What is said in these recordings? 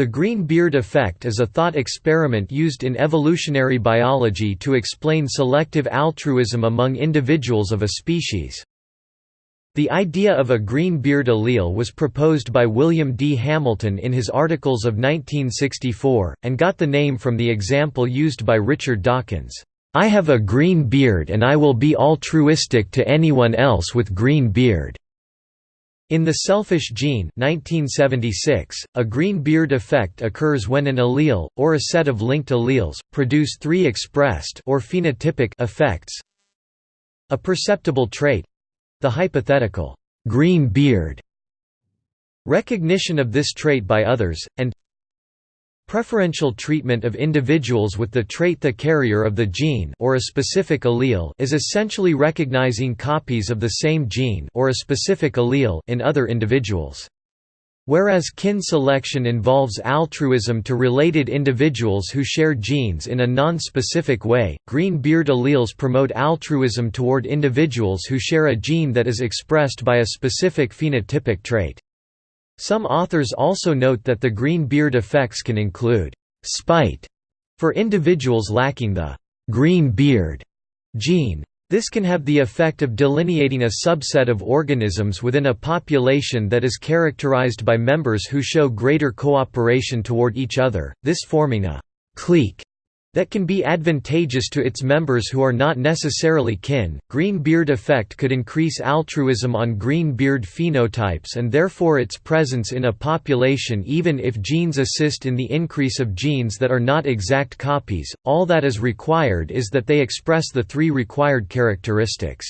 The green beard effect is a thought experiment used in evolutionary biology to explain selective altruism among individuals of a species. The idea of a green beard allele was proposed by William D. Hamilton in his Articles of 1964, and got the name from the example used by Richard Dawkins. I have a green beard and I will be altruistic to anyone else with green beard. In The Selfish Gene 1976, a green beard effect occurs when an allele, or a set of linked alleles, produce three expressed or phenotypic effects. A perceptible trait—the hypothetical, green beard, recognition of this trait by others, and Preferential treatment of individuals with the trait the carrier of the gene or a specific allele is essentially recognizing copies of the same gene or a specific allele in other individuals. Whereas kin selection involves altruism to related individuals who share genes in a non-specific way, green beard alleles promote altruism toward individuals who share a gene that is expressed by a specific phenotypic trait. Some authors also note that the green beard effects can include spite for individuals lacking the green beard gene. This can have the effect of delineating a subset of organisms within a population that is characterized by members who show greater cooperation toward each other, this forming a clique that can be advantageous to its members who are not necessarily kin. Green beard effect could increase altruism on green beard phenotypes and therefore its presence in a population even if genes assist in the increase of genes that are not exact copies. All that is required is that they express the three required characteristics.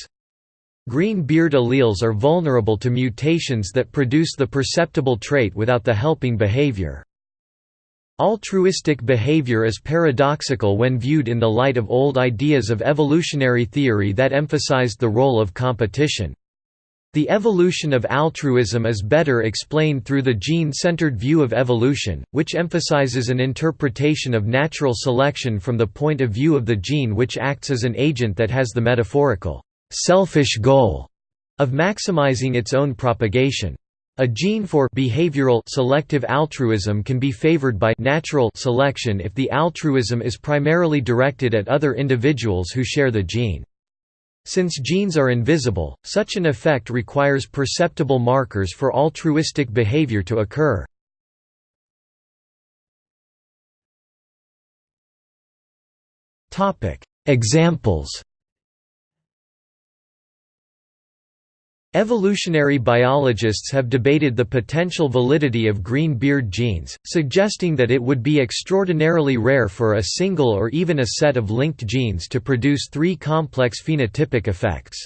Green beard alleles are vulnerable to mutations that produce the perceptible trait without the helping behavior. Altruistic behavior is paradoxical when viewed in the light of old ideas of evolutionary theory that emphasized the role of competition. The evolution of altruism is better explained through the gene-centered view of evolution, which emphasizes an interpretation of natural selection from the point of view of the gene which acts as an agent that has the metaphorical, selfish goal of maximizing its own propagation. A gene for behavioral selective altruism can be favored by natural selection if the altruism is primarily directed at other individuals who share the gene. Since genes are invisible, such an effect requires perceptible markers for altruistic behavior to occur. Examples Evolutionary biologists have debated the potential validity of green beard genes, suggesting that it would be extraordinarily rare for a single or even a set of linked genes to produce three complex phenotypic effects.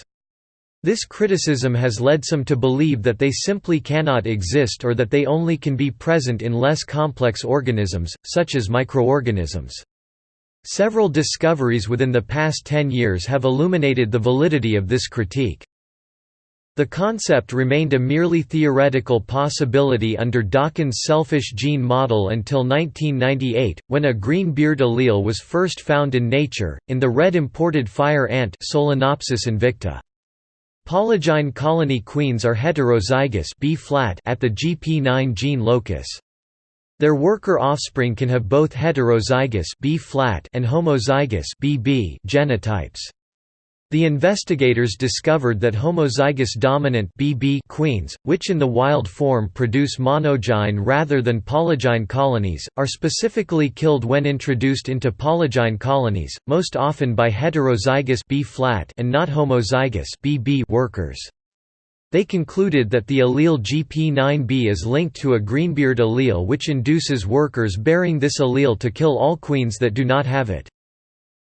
This criticism has led some to believe that they simply cannot exist or that they only can be present in less complex organisms, such as microorganisms. Several discoveries within the past ten years have illuminated the validity of this critique. The concept remained a merely theoretical possibility under Dawkins' selfish gene model until 1998, when a green beard allele was first found in nature, in the red imported fire ant Solenopsis invicta. Polygyne colony queens are heterozygous B -flat at the GP9 gene locus. Their worker offspring can have both heterozygous B -flat and homozygous BB genotypes. The investigators discovered that homozygous dominant BB queens, which in the wild form produce monogyne rather than polygyne colonies, are specifically killed when introduced into polygyne colonies, most often by heterozygous B flat and not homozygous BB workers. They concluded that the allele GP9B is linked to a greenbeard allele which induces workers bearing this allele to kill all queens that do not have it.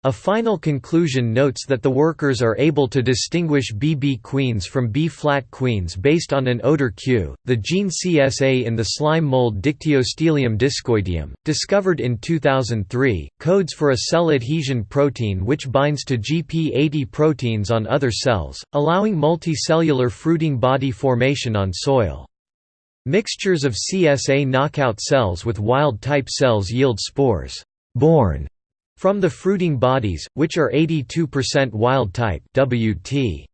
A final conclusion notes that the workers are able to distinguish BB queens from B-flat queens based on an odor cue. The gene CSA in the slime mold Dictyostelium discoideum, discovered in 2003, codes for a cell adhesion protein which binds to GP80 proteins on other cells, allowing multicellular fruiting body formation on soil. Mixtures of CSA knockout cells with wild-type cells yield spores born from the fruiting bodies, which are 82% wild type WT.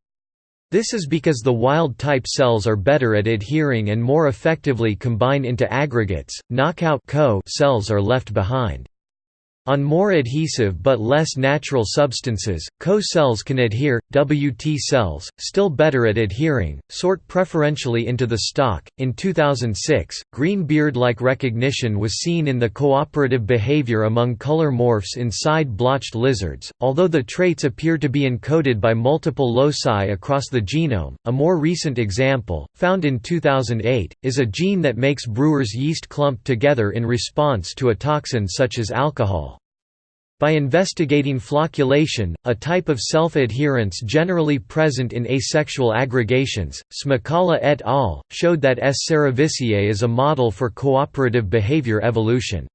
This is because the wild-type cells are better at adhering and more effectively combine into aggregates, knockout cells are left behind. On more adhesive but less natural substances, CO cells can adhere. WT cells, still better at adhering, sort preferentially into the stalk. In 2006, green beard like recognition was seen in the cooperative behavior among color morphs in side blotched lizards. Although the traits appear to be encoded by multiple loci across the genome, a more recent example, found in 2008, is a gene that makes brewer's yeast clump together in response to a toxin such as alcohol. By investigating flocculation, a type of self-adherence generally present in asexual aggregations, Smukalla et al. showed that S. cerevisiae is a model for cooperative behavior evolution.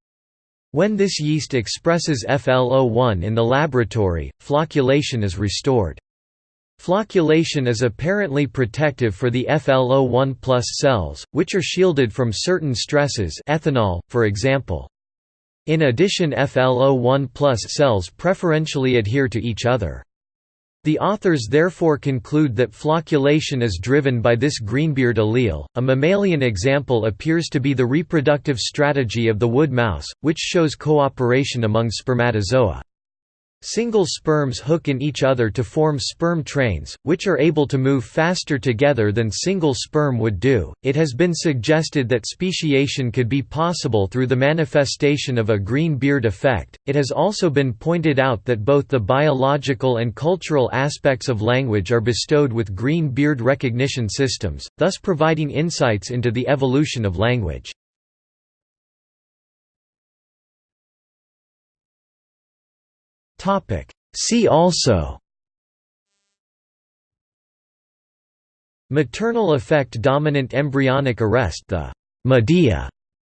When this yeast expresses FLO1 in the laboratory, flocculation is restored. Flocculation is apparently protective for the FLO1 cells, which are shielded from certain stresses ethanol, for example. In addition FLO1 cells preferentially adhere to each other. The authors therefore conclude that flocculation is driven by this greenbeard allele. A mammalian example appears to be the reproductive strategy of the wood mouse, which shows cooperation among spermatozoa. Single sperms hook in each other to form sperm trains, which are able to move faster together than single sperm would do. It has been suggested that speciation could be possible through the manifestation of a green beard effect. It has also been pointed out that both the biological and cultural aspects of language are bestowed with green beard recognition systems, thus providing insights into the evolution of language. See also. Maternal effect dominant embryonic arrest. The Medea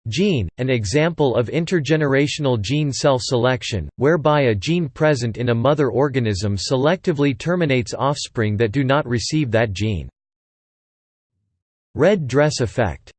gene, an example of intergenerational gene self-selection, whereby a gene present in a mother organism selectively terminates offspring that do not receive that gene. Red dress effect